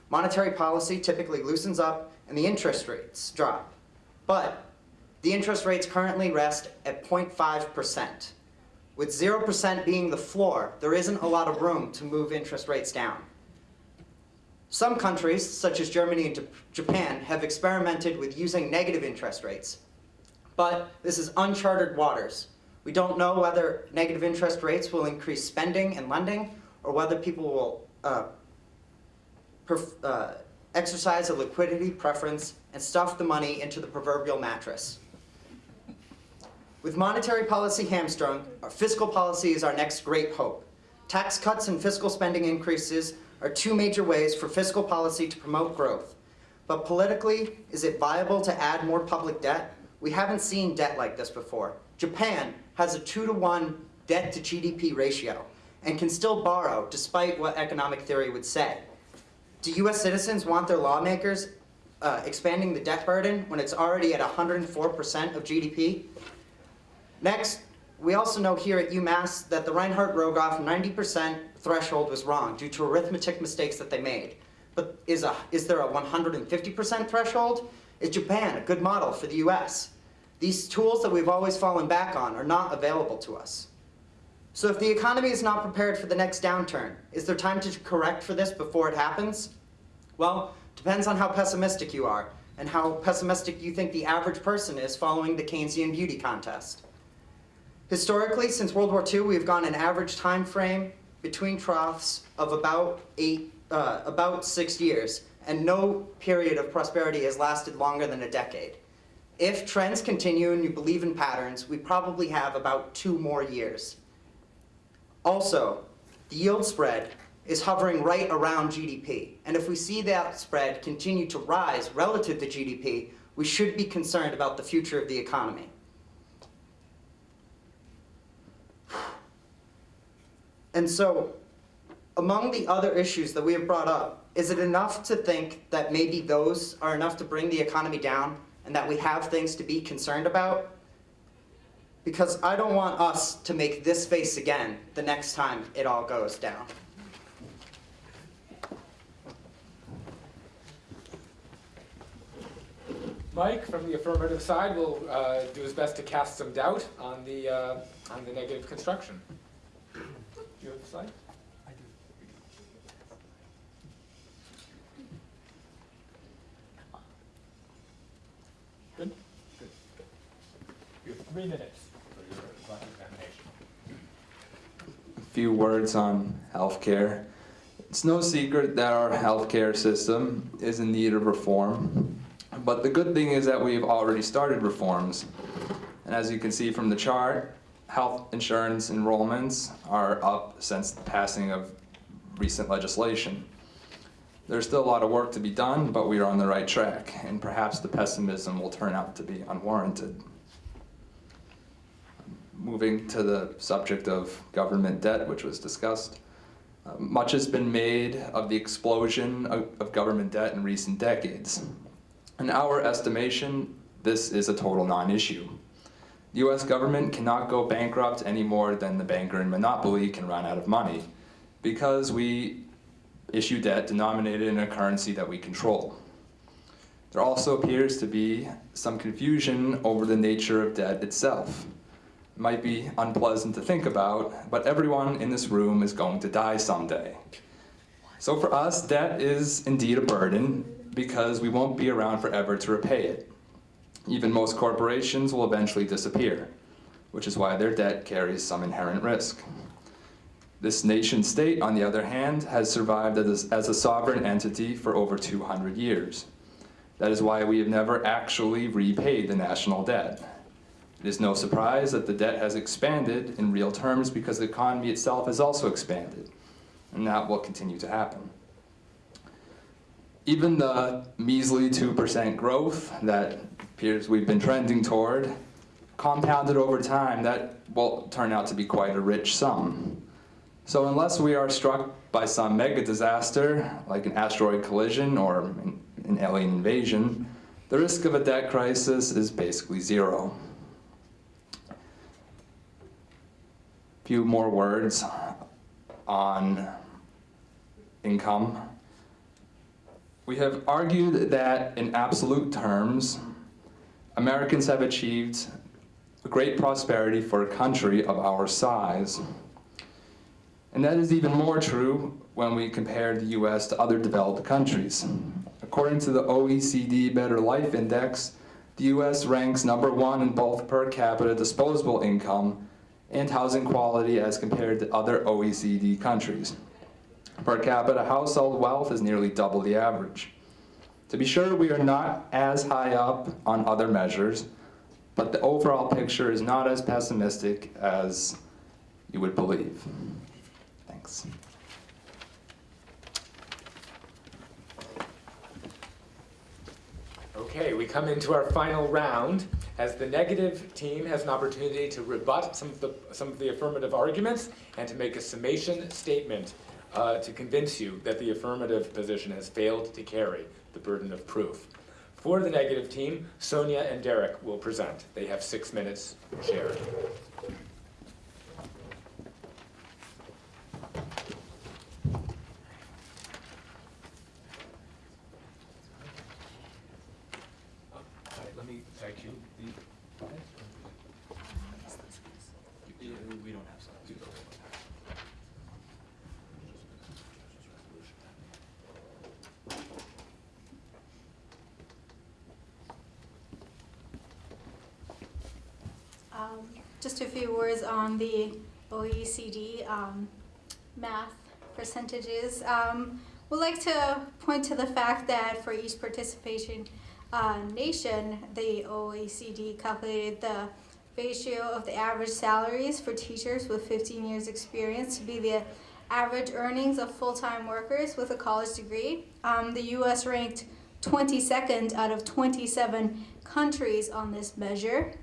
[SPEAKER 3] Monetary policy typically loosens up and the interest rates drop. But the interest rates currently rest at 0.5%. With 0% being the floor, there isn't a lot of room to move interest rates down. Some countries, such as Germany and Japan, have experimented with using negative interest rates. But this is uncharted waters. We don't know whether negative interest rates will increase spending and lending, or whether people will uh, uh, exercise a liquidity preference and stuff the money into the proverbial mattress. With monetary policy hamstrung, our fiscal policy is our next great hope. Tax cuts and fiscal spending increases are two major ways for fiscal policy to promote growth. But politically, is it viable to add more public debt? We haven't seen debt like this before. Japan has a two to one debt to GDP ratio and can still borrow despite what economic theory would say. Do US citizens want their lawmakers uh, expanding the debt burden when it's already at 104% of GDP? Next, we also know here at UMass that the Reinhart-Rogoff 90% threshold was wrong due to arithmetic mistakes that they made. But is, a, is there a 150% threshold? Is Japan a good model for the US? These tools that we've always fallen back on are not available to us. So if the economy is not prepared for the next downturn, is there time to correct for this before it happens? Well, depends on how pessimistic you are and how pessimistic you think the average person is following the Keynesian beauty contest. Historically, since World War II, we've gone an average time frame between troughs of about eight, uh, about six years, and no period of prosperity has lasted longer than a decade. If trends continue and you believe in patterns, we probably have about two more years. Also, the yield spread is hovering right around GDP, and if we see that spread continue to rise relative to GDP, we should be concerned about the future of the economy. And so, among the other issues that we have brought up, is it enough to think that maybe those are enough to bring the economy down and that we have things to be concerned about? Because I don't want us to make this face again the next time it all goes down.
[SPEAKER 1] Mike, from the affirmative side, will uh, do his best to cast some doubt on the, uh, on the negative construction. Do you have the slide? I do. Good? Good. You have three minutes for your examination.
[SPEAKER 7] A few words on healthcare. It's no secret that our healthcare system is in need of reform. But the good thing is that we've already started reforms. And as you can see from the chart, health insurance enrollments are up since the passing of recent legislation. There's still a lot of work to be done, but we are on the right track, and perhaps the pessimism will turn out to be unwarranted. Moving to the subject of government debt, which was discussed. Uh, much has been made of the explosion of, of government debt in recent decades. In our estimation, this is a total non-issue. The US government cannot go bankrupt any more than the banker in Monopoly can run out of money because we issue debt denominated in a currency that we control. There also appears to be some confusion over the nature of debt itself. Might be unpleasant to think about, but everyone in this room is going to die someday. So for us, debt is indeed a burden because we won't be around forever to repay it. Even most corporations will eventually disappear, which is why their debt carries some inherent risk. This nation state, on the other hand, has survived as, as a sovereign entity for over 200 years. That is why we have never actually repaid the national debt. It is no surprise that the debt has expanded in real terms because the economy itself has also expanded, and that will continue to happen. Even the measly 2% growth that appears we've been trending toward, compounded over time, that will turn out to be quite a rich sum. So unless we are struck by some mega disaster, like an asteroid collision or an an alien invasion, the risk of a debt crisis is basically zero. A few more words on income. We have argued that in absolute terms, Americans have achieved great prosperity for a country of our size. And that is even more true when we compare the US to other developed countries. According to the OECD Better Life Index, the US ranks number one in both per capita disposable income and housing quality as compared to other OECD countries. Per capita household wealth is nearly double the average. To be sure, we are not as high up on other measures, but the overall picture is not as pessimistic as you would believe. Thanks.
[SPEAKER 1] Okay, we come into our final round. As the negative team has an opportunity to rebut some of the, some of the affirmative arguments and to make a summation statement uh, to convince you that the affirmative position has failed to carry the burden of proof. For the negative team, Sonia and Derek will present. They have six minutes shared. All right, let me thank you. The-
[SPEAKER 9] We don't have some.
[SPEAKER 4] Um, Just a few words on the OECD um, math percentages. Um, We'd like to point to the fact that for each participation uh, nation, the OECD calculated the ratio of the average salaries for teachers with 15 years experience to be the average earnings of full-time workers with a college degree. Um, the U.S. ranked 22nd out of 27 countries on this measure.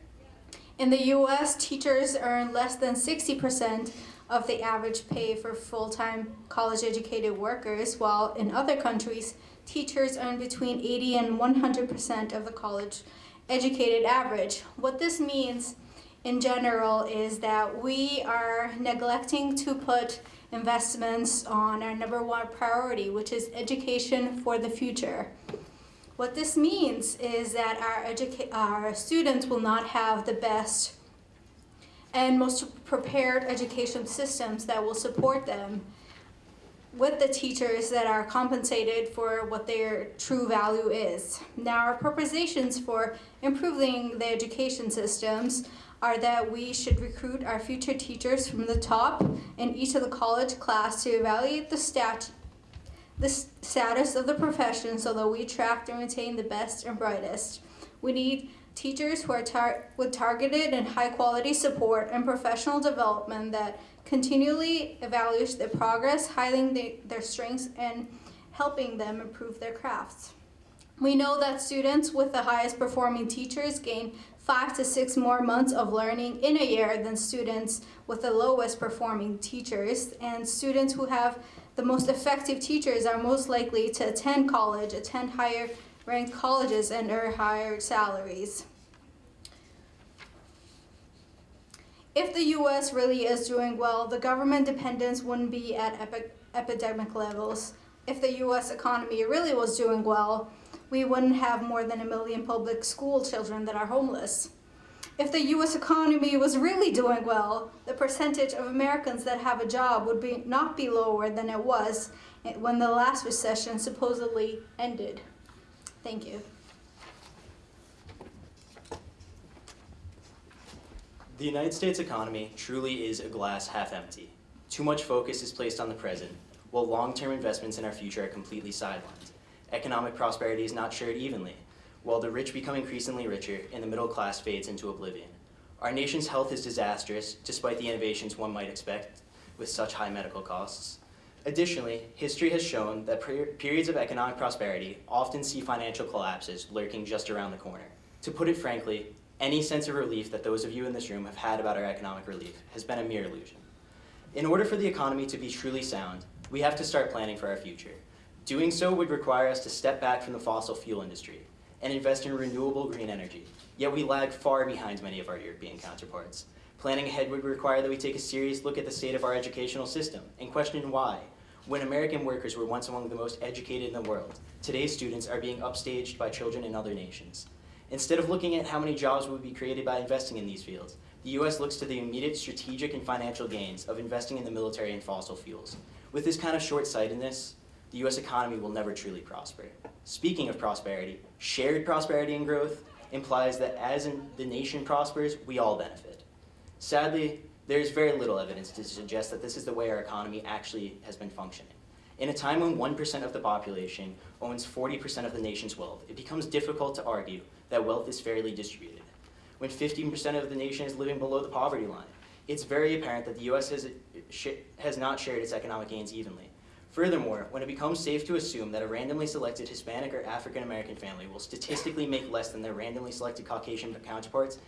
[SPEAKER 4] In the US, teachers earn less than 60% of the average pay for full-time college-educated workers, while in other countries, teachers earn between 80 and 100% of the college-educated average. What this means in general is that we are neglecting to put investments on our number one priority, which is education for the future. What this means is that our, our students will not have the best and most prepared education systems that will support them with the teachers that are compensated for what their true value is. Now, our propositions for improving the education systems are that we should recruit our future teachers from the top in each of the college class to evaluate the stat the status of the profession so that we attract and retain the best and brightest. We need teachers who are tar- with targeted and high quality support and professional development that continually evaluates their progress, highlighting the, their strengths and helping them improve their crafts. We know that students with the highest performing teachers gain five to six more months of learning in a year than students with the lowest performing teachers, and students who have the most effective teachers are most likely to attend college, attend higher ranked colleges, and earn higher salaries. If the US really is doing well, the government dependence wouldn't be at epi- epidemic levels. If the US economy really was doing well, we wouldn't have more than a million public school children that are homeless. If the US economy was really doing well, the percentage of Americans that have a job would be not be lower than it was when the last recession supposedly ended. Thank you.
[SPEAKER 9] The United States economy truly is a glass half empty. Too much focus is placed on the present, while long-term investments in our future are completely sidelined. Economic prosperity is not shared evenly, while the rich become increasingly richer and the middle class fades into oblivion. Our nation's health is disastrous, despite the innovations one might expect with such high medical costs. Additionally, history has shown that per periods of economic prosperity often see financial collapses lurking just around the corner. To put it frankly, any sense of relief that those of you in this room have had about our economic relief has been a mere illusion. In order for the economy to be truly sound, we have to start planning for our future. Doing so would require us to step back from the fossil fuel industry and invest in renewable green energy, yet we lag far behind many of our European counterparts. Planning ahead would require that we take a serious look at the state of our educational system and question why. When American workers were once among the most educated in the world, today's students are being upstaged by children in other nations. Instead of looking at how many jobs would be created by investing in these fields, the US looks to the immediate strategic and financial gains of investing in the military and fossil fuels. With this kind of short-sightedness, the US economy will never truly prosper. Speaking of prosperity, shared prosperity and growth implies that as the nation prospers, we all benefit. Sadly, there is very little evidence to suggest that this is the way our economy actually has been functioning. In a time when 1% of the population owns 40% of the nation's wealth, it becomes difficult to argue that wealth is fairly distributed. When 15% of the nation is living below the poverty line, it's very apparent that the US has, uh, has not shared its economic gains evenly. Furthermore, when it becomes safe to assume that a randomly selected Hispanic or African American family will statistically make less than their randomly selected Caucasian counterparts,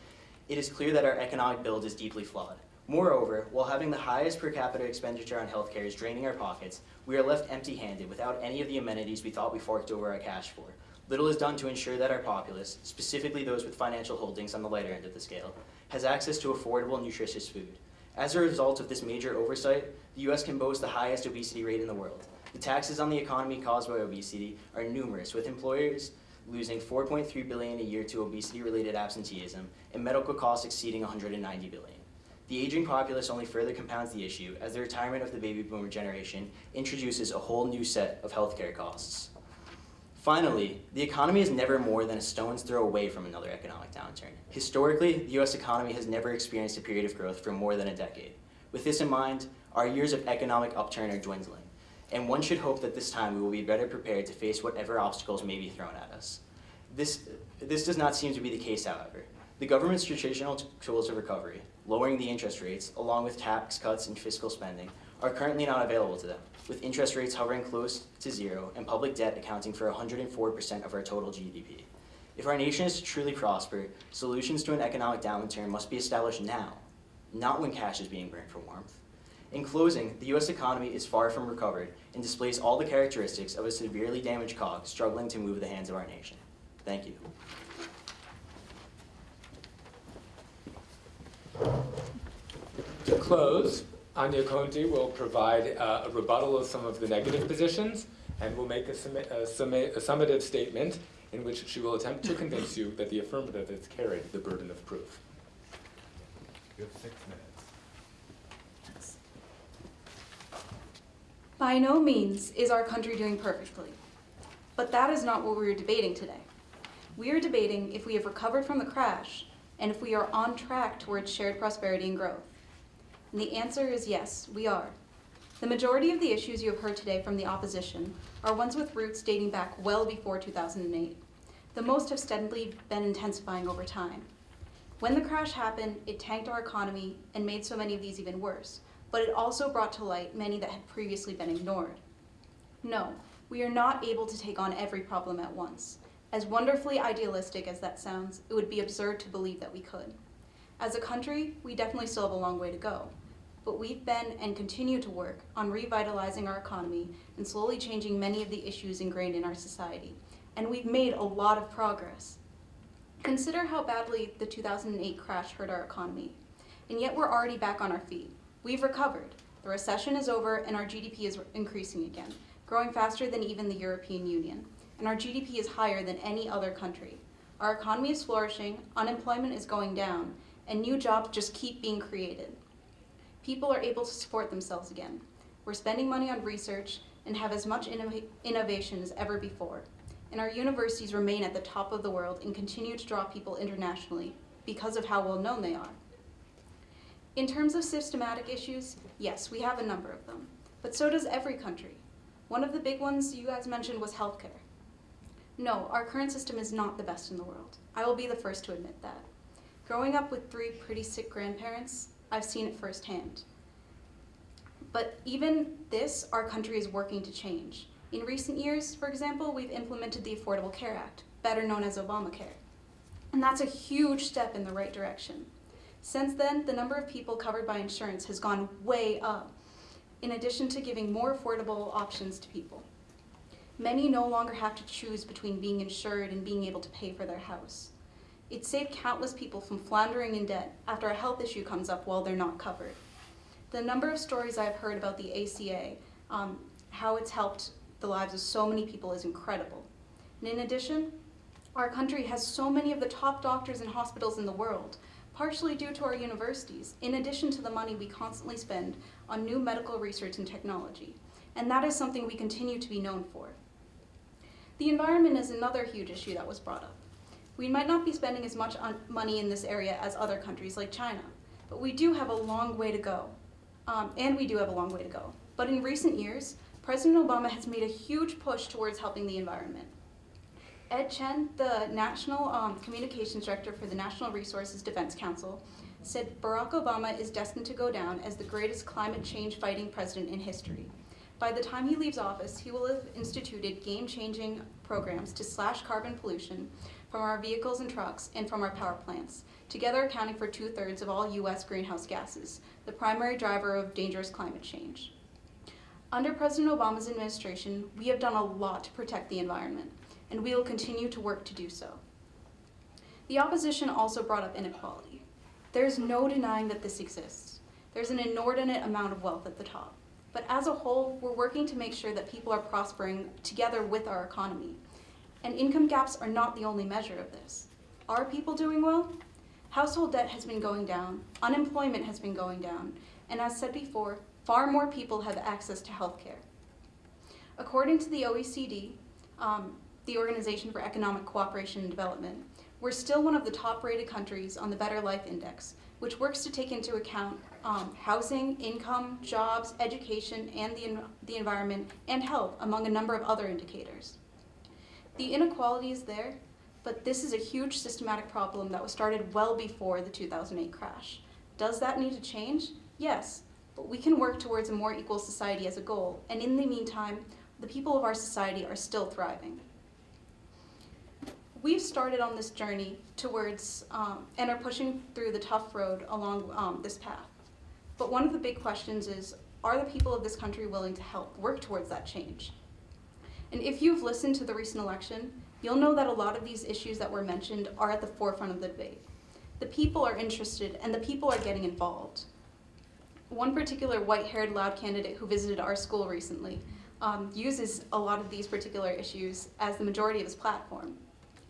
[SPEAKER 9] it is clear that our economic build is deeply flawed. Moreover, while having the highest per capita expenditure on healthcare is draining our pockets, we are left empty-handed without any of the amenities we thought we forked over our cash for. Little is done to ensure that our populace, specifically those with financial holdings on the lighter end of the scale, has access to affordable, nutritious food. As a result of this major oversight, the US can boast the highest obesity rate in the world. The taxes on the economy caused by obesity are numerous, with employers losing 4.3 billion a year to obesity-related absenteeism and medical costs exceeding 190 billion. The aging populace only further compounds the issue as the retirement of the baby boomer generation introduces a whole new set of healthcare costs. Finally, the economy is never more than a stone's throw away from another economic downturn. Historically, the US economy has never experienced a period of growth for more than a decade. With this in mind, our years of economic upturn are dwindling, and one should hope that this time we will be better prepared to face whatever obstacles may be thrown at us. This, this does not seem to be the case, however. The government's traditional tools of recovery, lowering the interest rates, along with tax cuts and fiscal spending, are currently not available to them with interest rates hovering close to zero and public debt accounting for 104% of our total GDP. If our nation is to truly prosper, solutions to an economic downturn must be established now, not when cash is being burned for warmth. In closing, the US economy is far from recovered and displays all the characteristics of a severely damaged cog struggling to move the hands of our nation. Thank you.
[SPEAKER 1] To close, Anya Conti will provide uh, a rebuttal of some of the negative positions and will make a, summa- a, summa- a summative statement in which she will attempt to convince you that the affirmative has carried the burden of proof.
[SPEAKER 6] You have six minutes.
[SPEAKER 10] By no means is our country doing perfectly. But that is not what we are debating today. We are debating if we have recovered from the crash and if we are on track towards shared prosperity and growth. And the answer is yes, we are. The majority of the issues you have heard today from the opposition are ones with roots dating back well before 2008. The most have steadily been intensifying over time. When the crash happened, it tanked our economy and made so many of these even worse but it also brought to light many that had previously been ignored. No, we are not able to take on every problem at once. As wonderfully idealistic as that sounds, it would be absurd to believe that we could. As a country, we definitely still have a long way to go, but we've been and continue to work on revitalizing our economy and slowly changing many of the issues ingrained in our society, and we've made a lot of progress. Consider how badly the 2008 crash hurt our economy, and yet we're already back on our feet. We've recovered. The recession is over and our GDP is increasing again. growing faster than even the European Union, and our GDP is higher than any other country. Our economy is flourishing, unemployment is going down, and new jobs just keep being created. People are able to support themselves again. We're spending money on research and have as much innova- innovation as ever before. And our universities remain at the top of the world and continue to draw people internationally because of how well known they are. In terms of systematic issues, yes, we have a number of them, but so does every country. One of the big ones you guys mentioned was healthcare. No, our current system is not the best in the world. I will be the first to admit that. Growing up with three pretty sick grandparents, I've seen it firsthand. But even this, our country is working to change. In recent years, for example, we've implemented the Affordable Care Act, better known as Obamacare. And that's a huge step in the right direction. Since then, the number of people covered by insurance has gone way up, in addition to giving more affordable options to people. Many no longer have to choose between being insured and being able to pay for their house. It saved countless people from floundering in debt after a health issue comes up while they're not covered. The number of stories I've heard about the ACA, um, how it's helped the lives of so many people is incredible. And in addition, our country has so many of the top doctors and hospitals in the world, partially due to our universities, in addition to the money we constantly spend on new medical research and technology. And that is something we continue to be known for. The environment is another huge issue that was brought up. We might not be spending as much on money in this area as other countries like China, but we do have a long way to go. Um, and we do have a long way to go. But in recent years, President Obama has made a huge push towards helping the environment. Ed Chen, the National um, Communications Director for the Natural Resources Defense Council, said Barack Obama is destined to go down as the greatest climate change fighting president in history. By the time he leaves office, he will have instituted game-changing programs to slash carbon pollution from our vehicles and trucks and from our power plants, together accounting for two-thirds of all U.S. greenhouse gases, the primary driver of dangerous climate change. Under President Obama's administration, we have done a lot to protect the environment, and we will continue to work to do so. The opposition also brought up inequality. There's no denying that this exists. There's an inordinate amount of wealth at the top. But as a whole, we're working to make sure that people are prospering together with our economy. And income gaps are not the only measure of this. Are people doing well? Household debt has been going down, unemployment has been going down, and as said before, far more people have access to health care. According to the OECD, um, the Organization for Economic Cooperation and Development, we're still one of the top rated countries on the Better Life Index, which works to take into account um, housing, income, jobs, education, and the, the environment, and health, among a number of other indicators. The inequality is there, but this is a huge systematic problem that was started well before the 2008 crash. Does that need to change? Yes, but we can work towards a more equal society as a goal, and in the meantime, the people of our society are still thriving. We've started on this journey towards um, and are pushing through the tough road along um, this path. But one of the big questions is, are the people of this country willing to help work towards that change? And if you've listened to the recent election, you'll know that a lot of these issues that were mentioned are at the forefront of the debate. The people are interested and the people are getting involved. One particular white-haired loud candidate who visited our school recently um, uses a lot of these particular issues as the majority of his platform.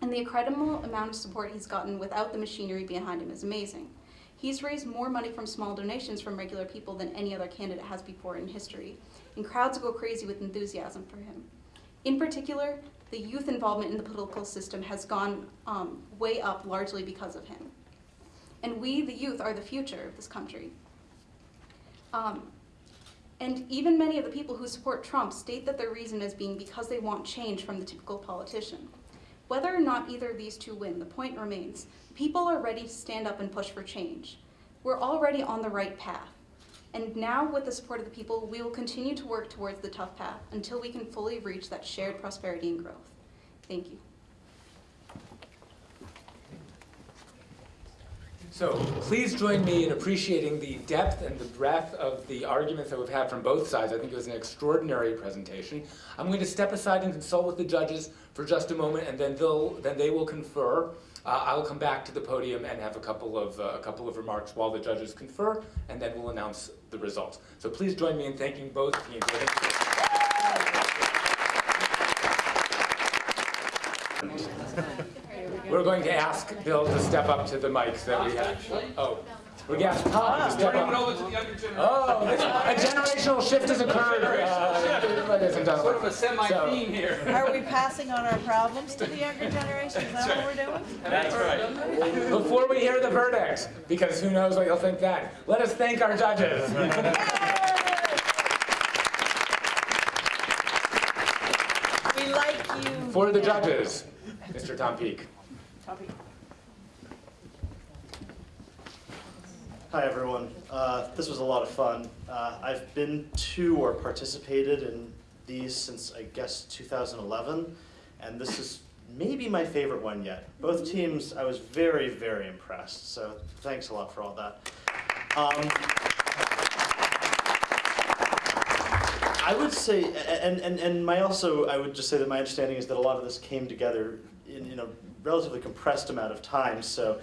[SPEAKER 10] And the incredible amount of support he's gotten without the machinery behind him is amazing. He's raised more money from small donations from regular people than any other candidate has before in history, and crowds go crazy with enthusiasm for him. In particular, the youth involvement in the political system has gone um, way up largely because of him. And we, the youth, are the future of this country. Um, and even many of the people who support Trump state that their reason is being because they want change from the typical politician. Whether or not either of these two win, the point remains, people are ready to stand up and push for change. We're already on the right path. And now, with the support of the people, we will continue to work towards the tough path until we can fully reach that shared prosperity and growth. Thank you.
[SPEAKER 1] So please join me in appreciating the depth and the breadth of the arguments that we've had from both sides. I think it was an extraordinary presentation. I'm going to step aside and consult with the judges for just a moment, and then they'll then they will confer. Uh, I'll come back to the podium and have a couple of uh, a couple of remarks while the judges confer, and then we'll announce the results. So please join me in thanking both teams. We're going to ask Bill to step up to the mic so that we have. Oh. We're going to ask Todd to step up. Oh, a generational shift has occurred ladies and gentlemen.
[SPEAKER 6] Sort of a semi-theme here.
[SPEAKER 11] Are we passing on our problems to the younger generation? Is that what we're doing?
[SPEAKER 8] That's right.
[SPEAKER 1] Before we hear the verdict, because who knows what you'll think then, let us thank our judges.
[SPEAKER 11] We like you.
[SPEAKER 1] For the judges, Mr. Tom Peak.
[SPEAKER 12] Hi, everyone. Uh, this was a lot of fun. Uh, I've been to or participated in these since, I guess, 2011, and this is maybe my favorite one yet. Both teams, I was very, very impressed, so thanks a lot for all that. Um, I would say, and, and, and my also, I would just say that my understanding is that a lot of this came together in, in a relatively compressed amount of time, so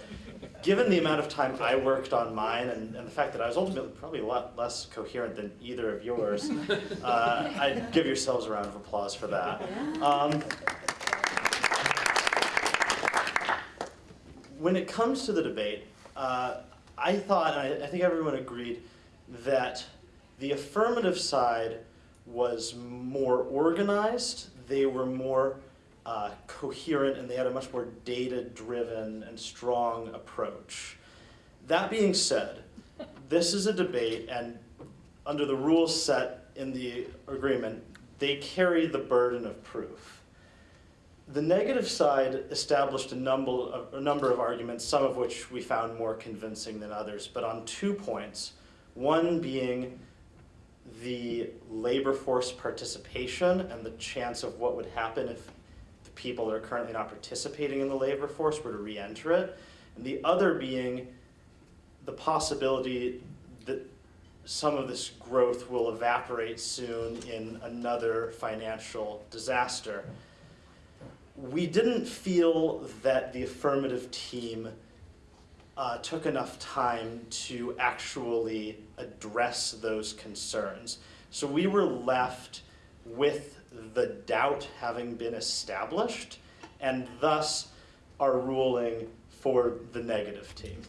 [SPEAKER 12] given the amount of time I worked on mine and, and the fact that I was ultimately probably a lot less coherent than either of yours, [laughs] uh, I'd give yourselves a round of applause for that. Um, when it comes to the debate, uh, I thought, and I, I think everyone agreed, that the affirmative side was more organized, they were more uh, coherent, and they had a much more data-driven and strong approach. That being said, this is a debate, and under the rules set in the agreement, they carry the burden of proof. The negative side established a number of, a number of arguments, some of which we found more convincing than others, but on two points. One being the labor force participation and the chance of what would happen if people that are currently not participating in the labor force were to re-enter it. And the other being the possibility that some of this growth will evaporate soon in another financial disaster. We didn't feel that the affirmative team uh, took enough time to actually address those concerns. So we were left with the doubt having been established, and thus our ruling for the negative team.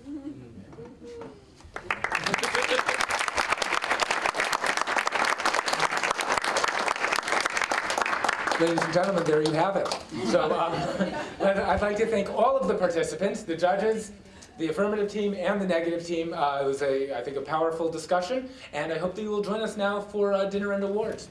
[SPEAKER 1] Ladies and gentlemen, there you have it. So um, I'd like to thank all of the participants, the judges, the affirmative team, and the negative team. Uh, It was, a, I think, a powerful discussion, and I hope that you will join us now for uh, dinner and awards.